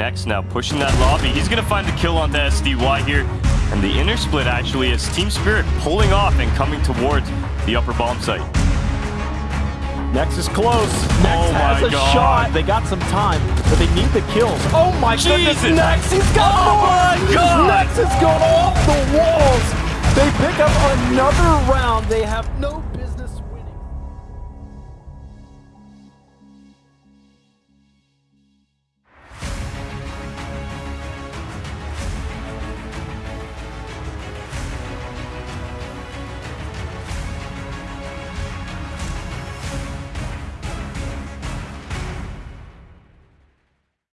Next now pushing that lobby. He's going to find the kill on the SDY here. And the inner split actually is Team Spirit pulling off and coming towards the upper bomb site. Next is close. Next Oh has my a God. shot. They got some time, but they need the kills. Oh my goodness, Next, he's got Oh more. my God. Next has gone off the walls. They pick up another round. They have no